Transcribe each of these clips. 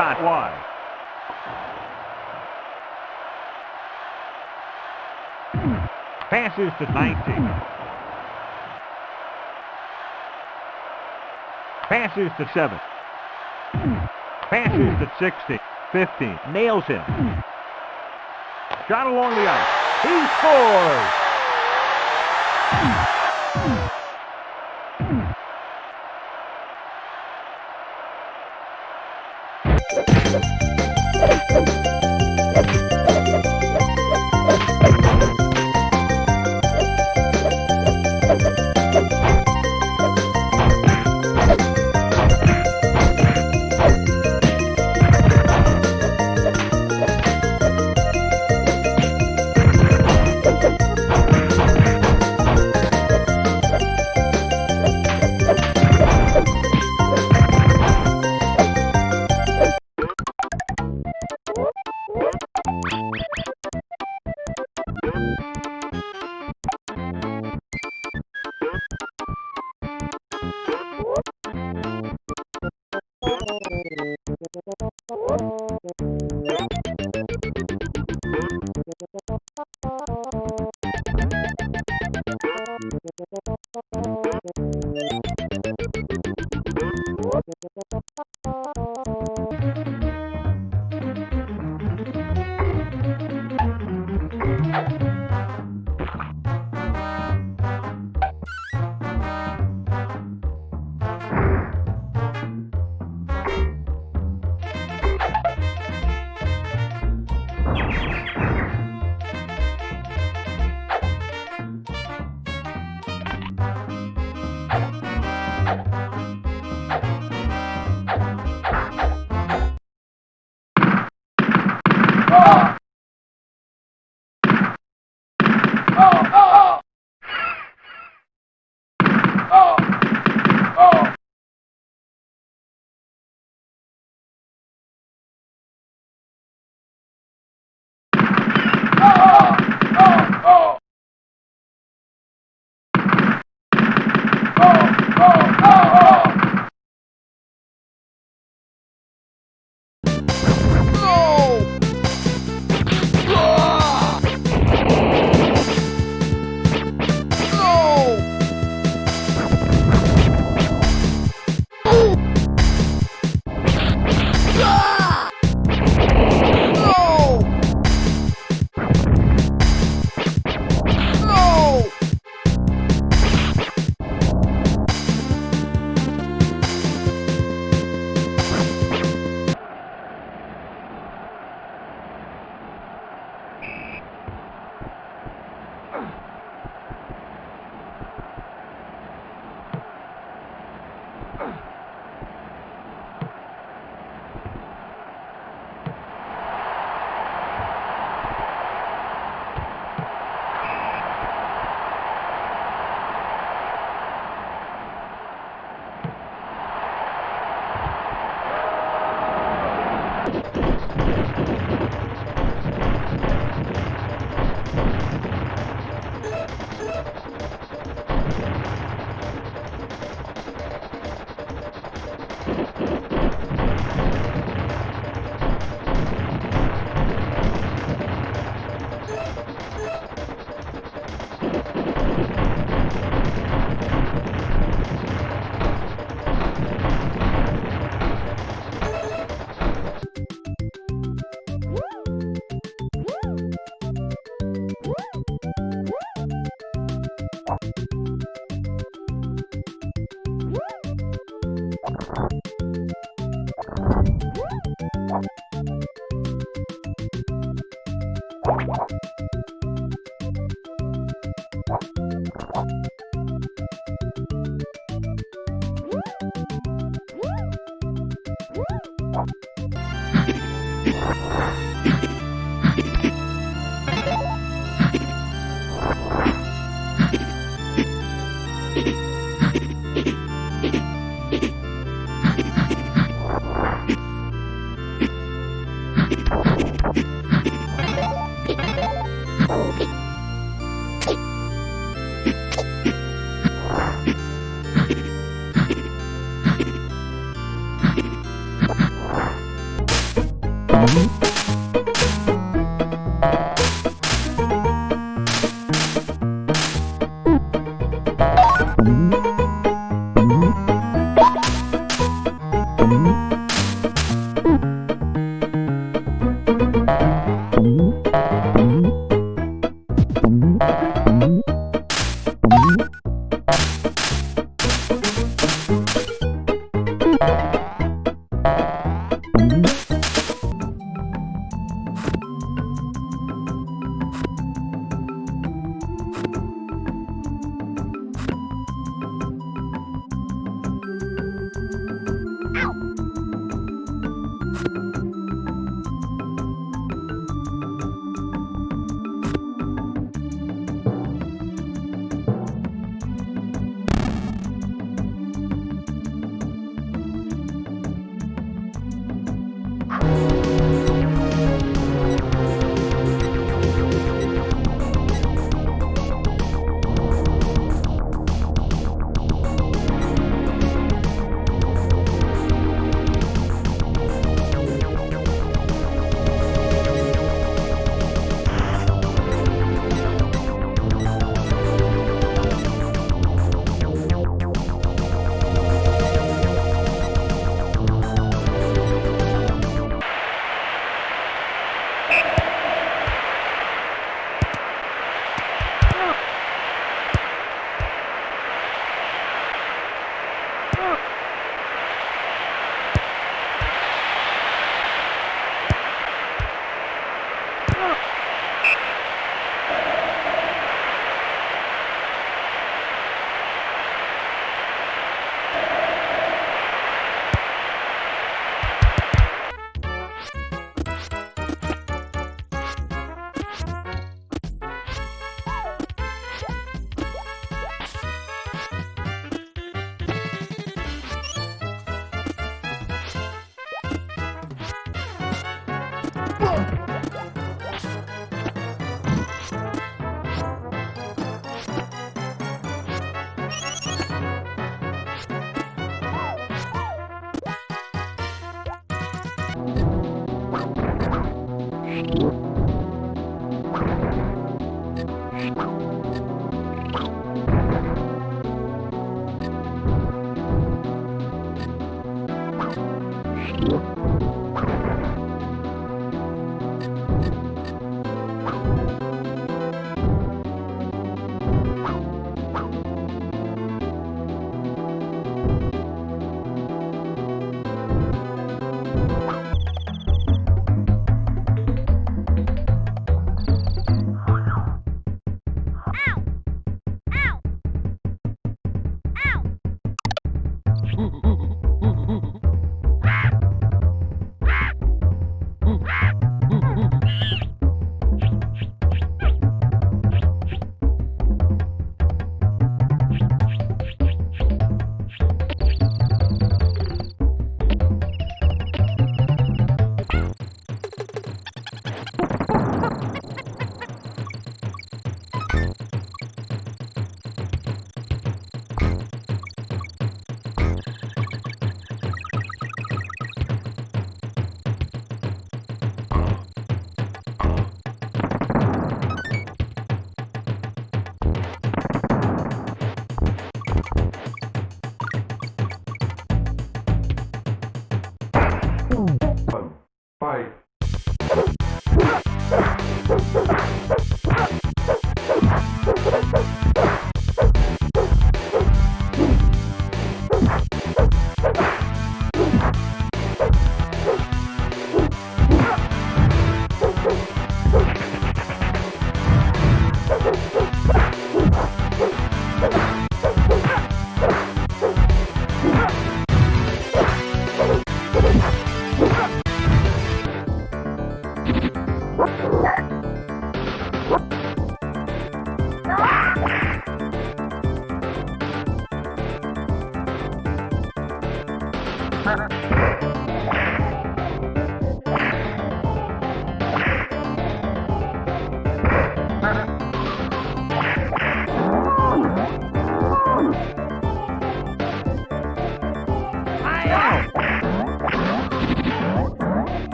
Shot wide. Passes to 19. Passes to 7. Passes to 60. 15. Nails him. Shot along the ice. He scores!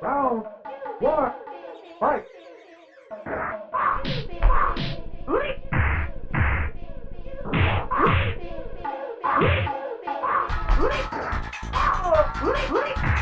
Round one, fight. Big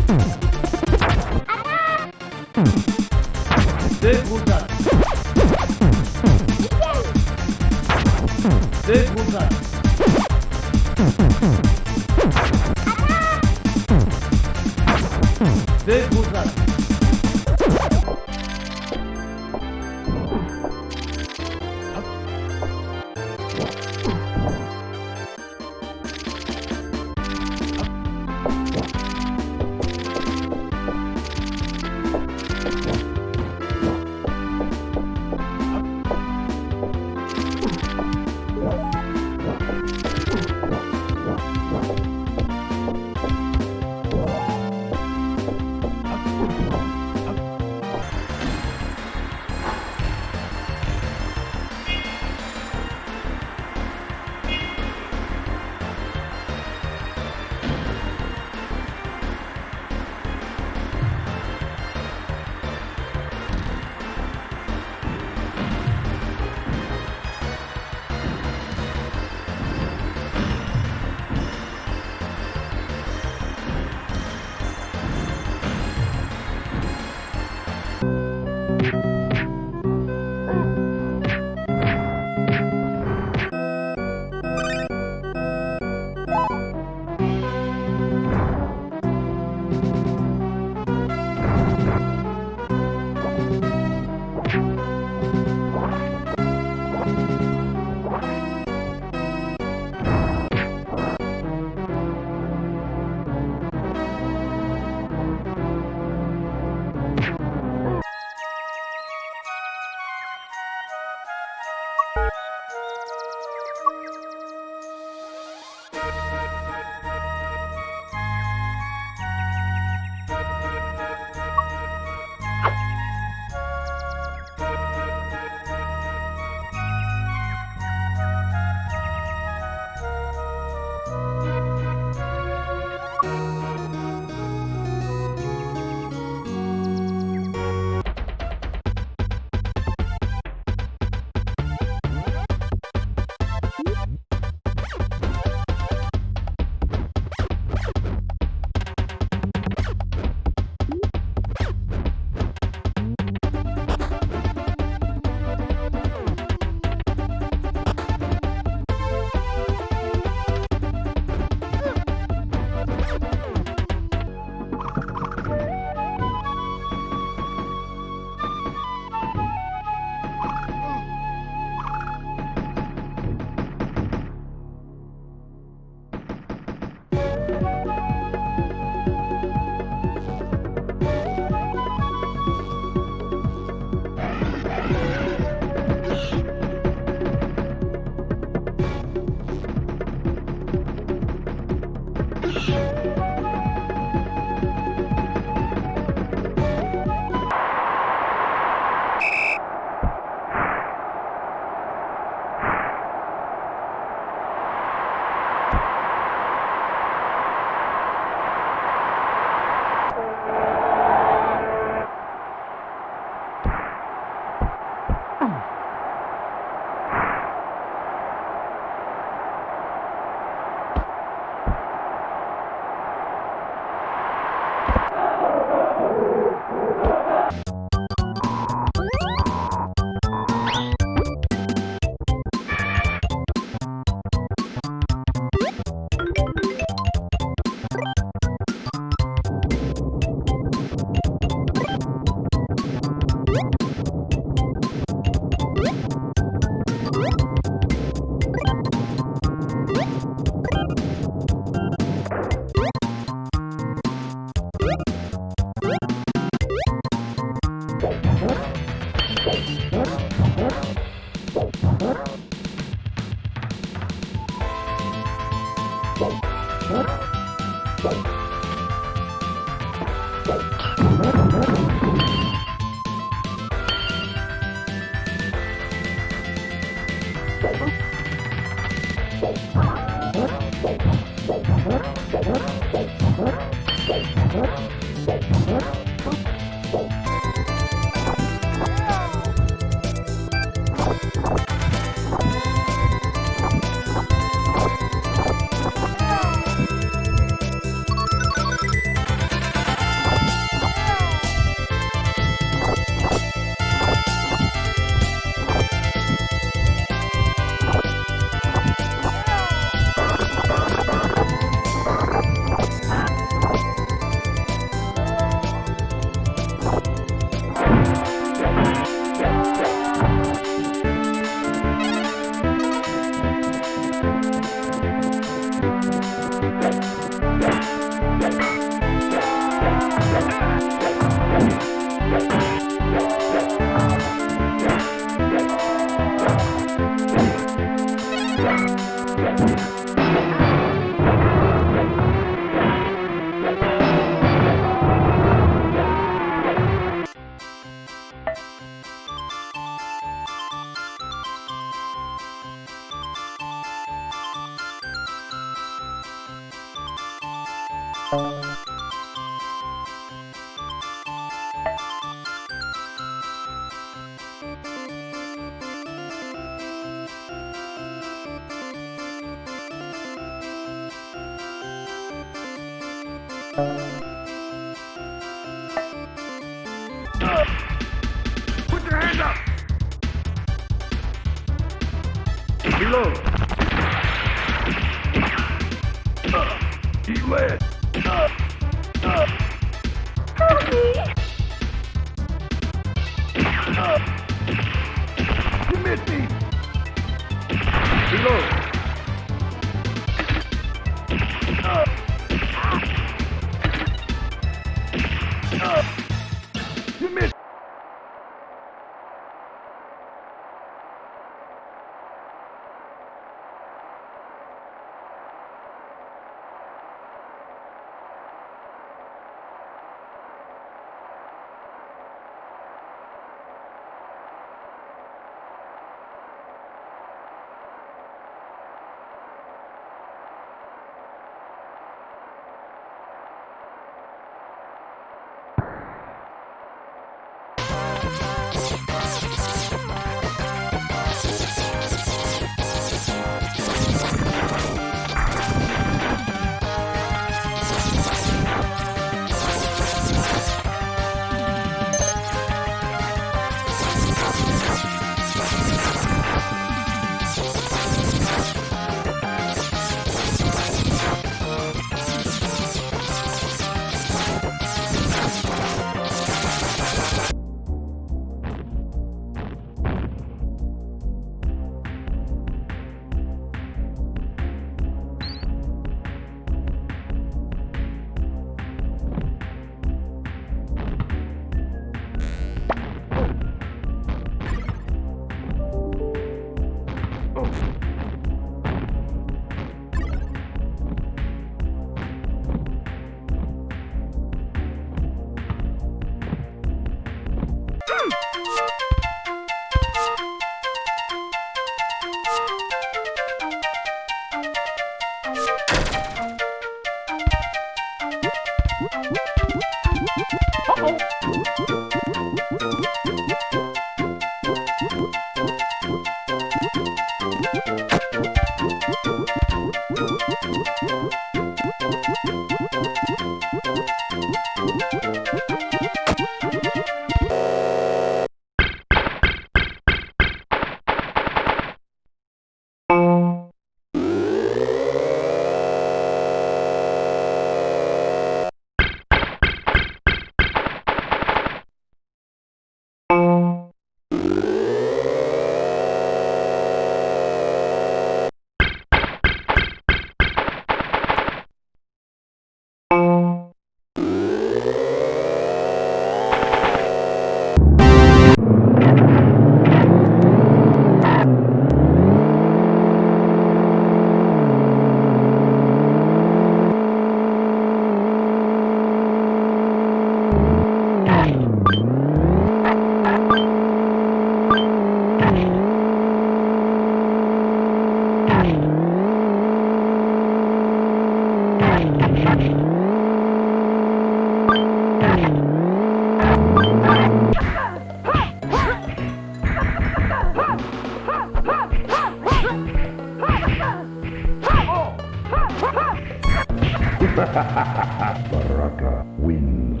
Baraka wins.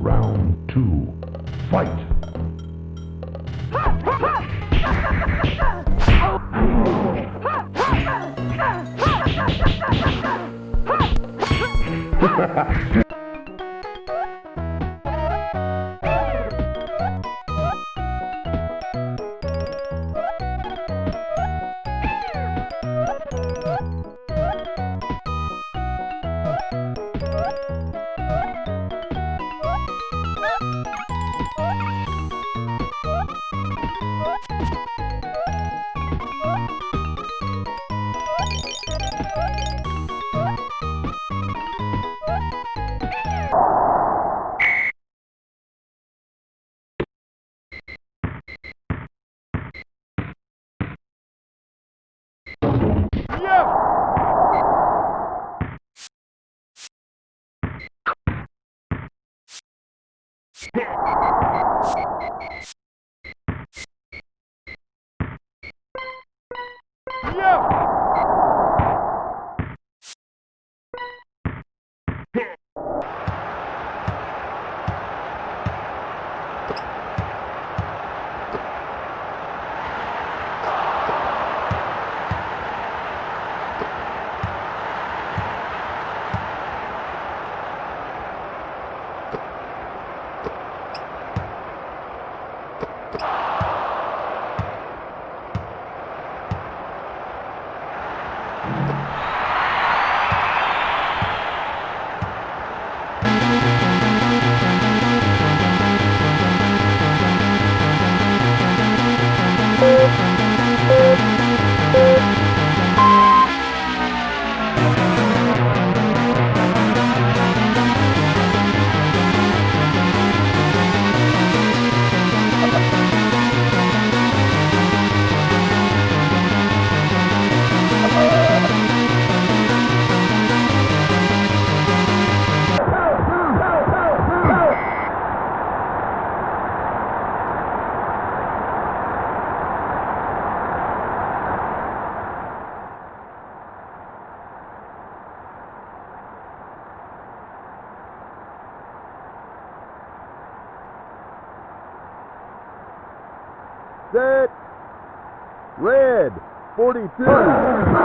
Round two, fight! 42.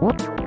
What?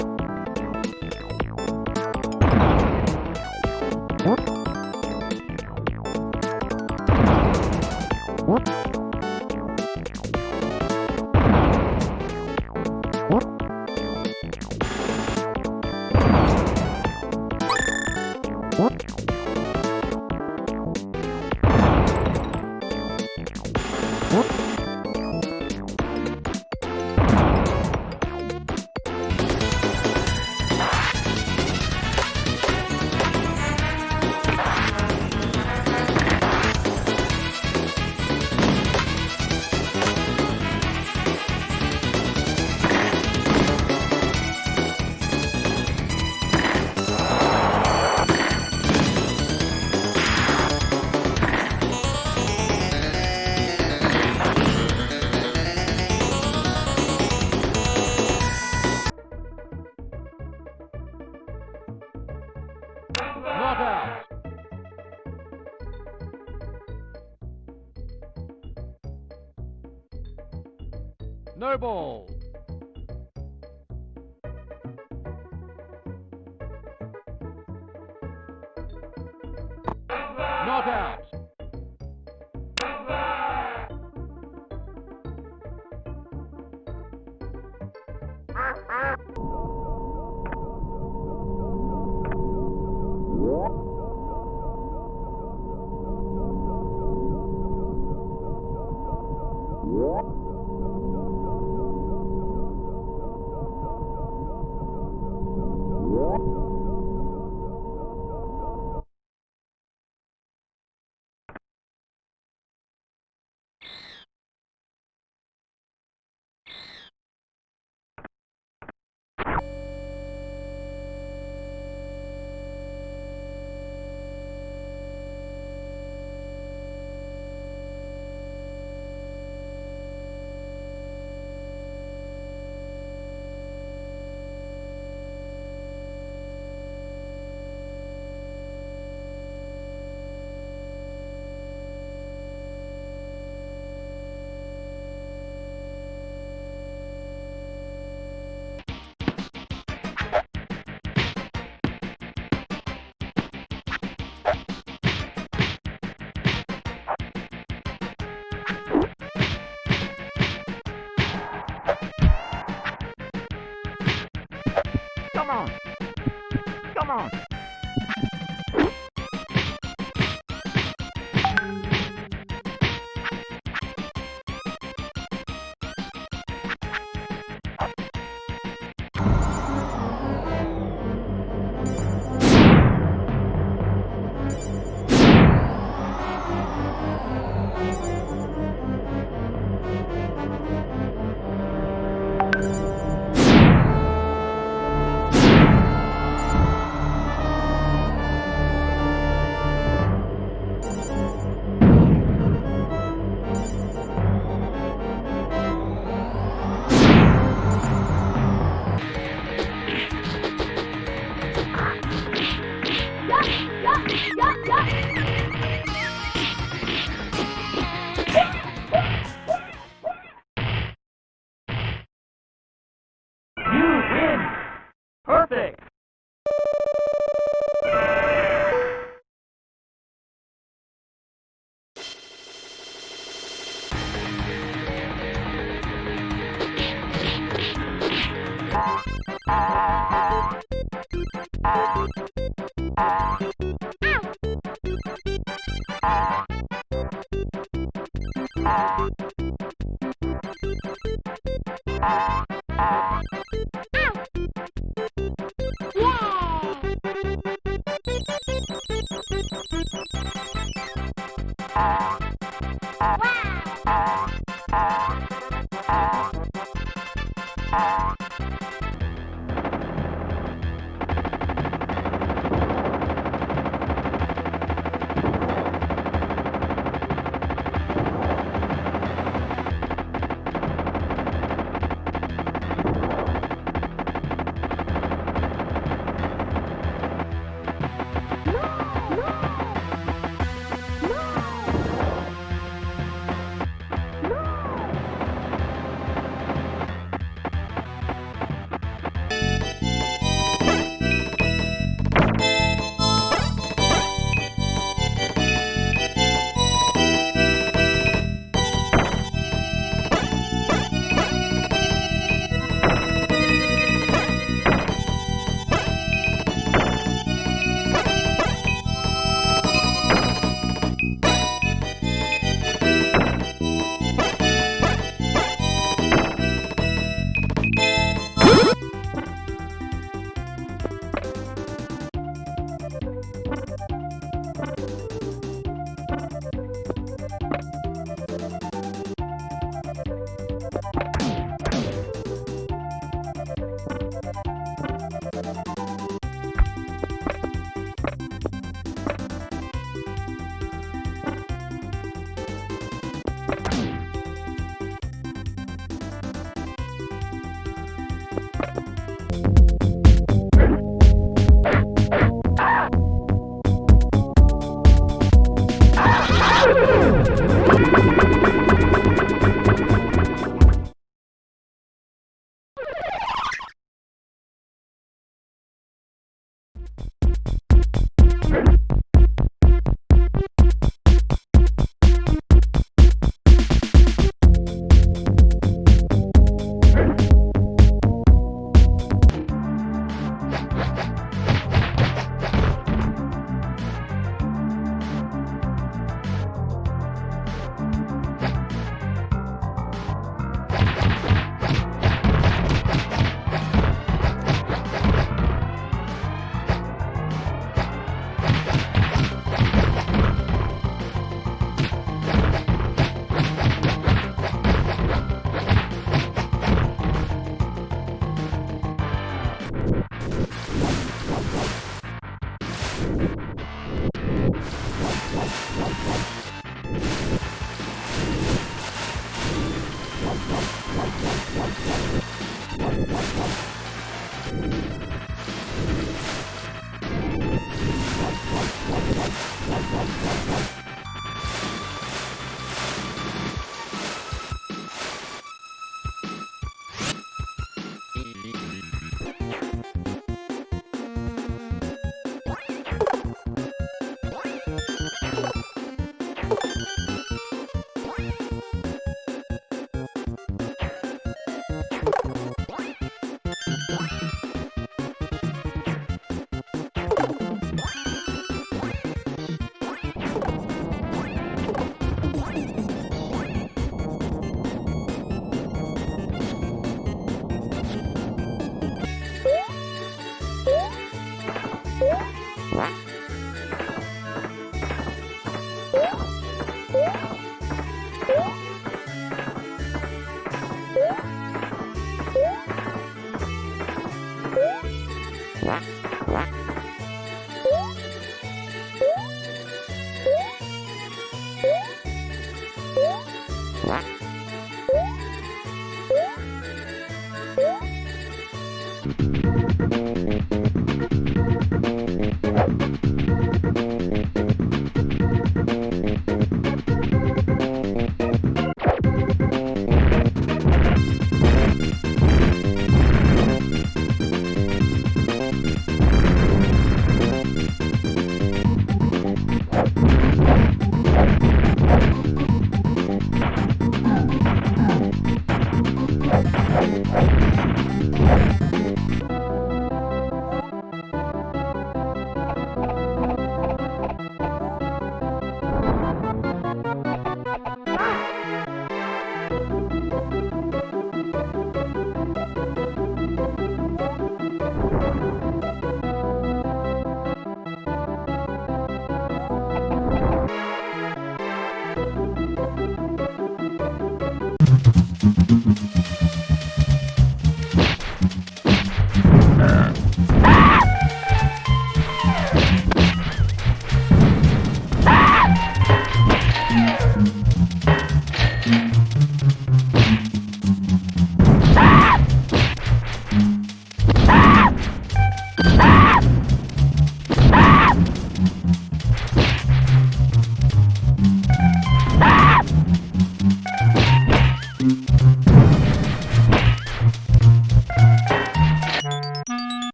On.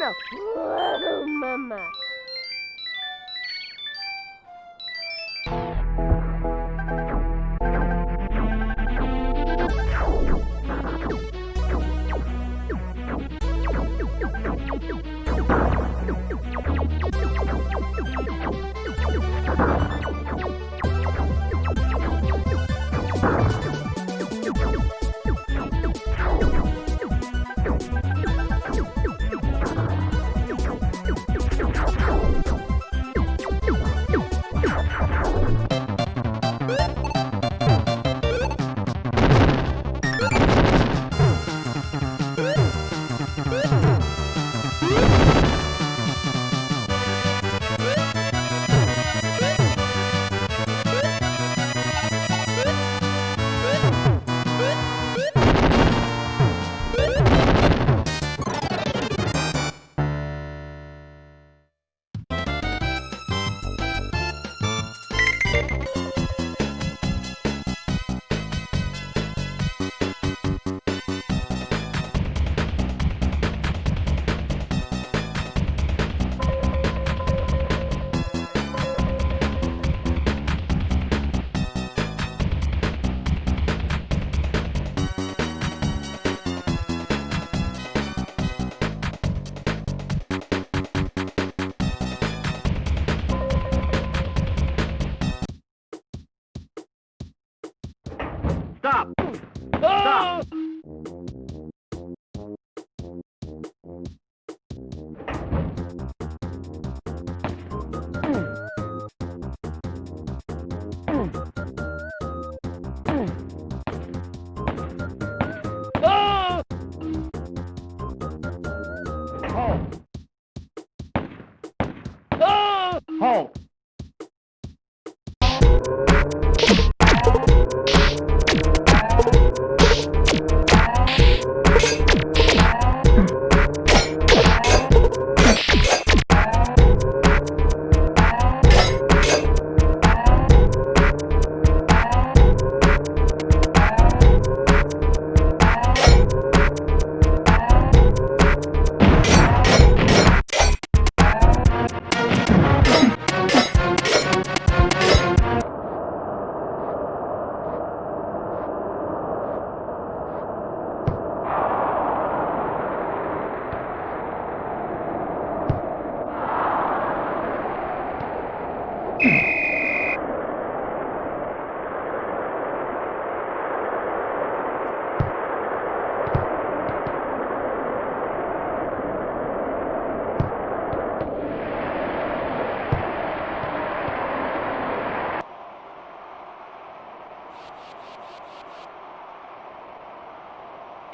no. Mama.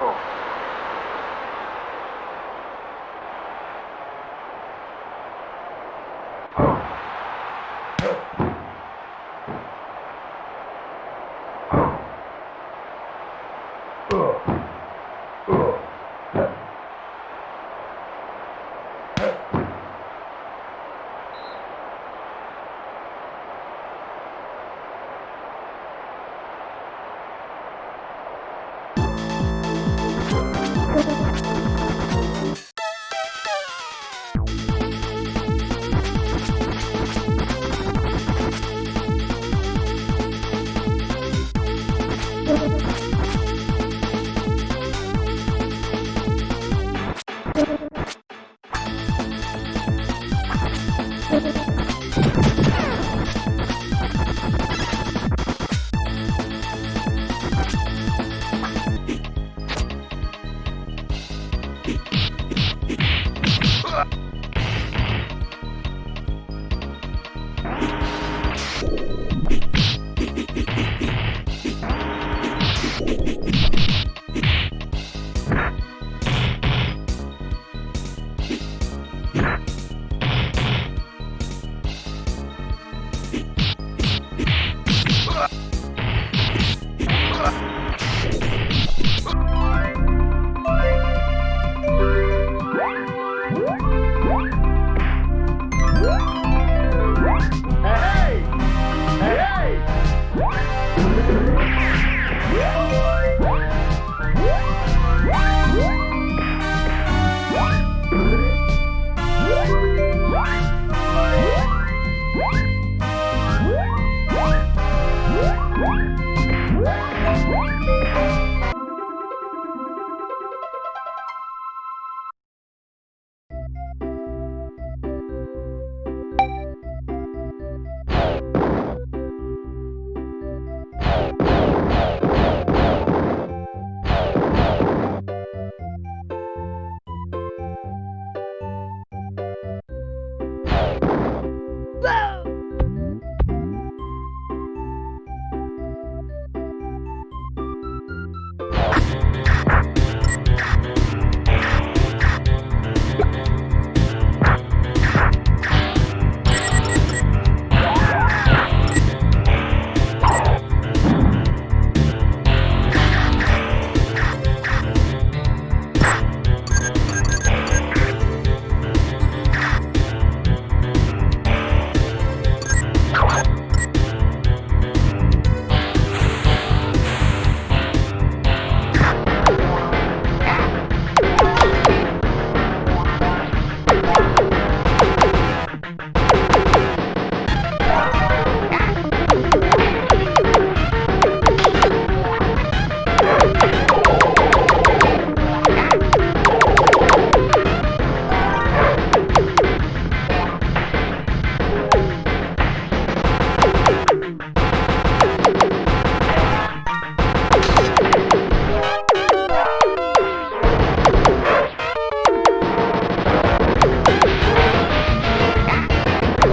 four.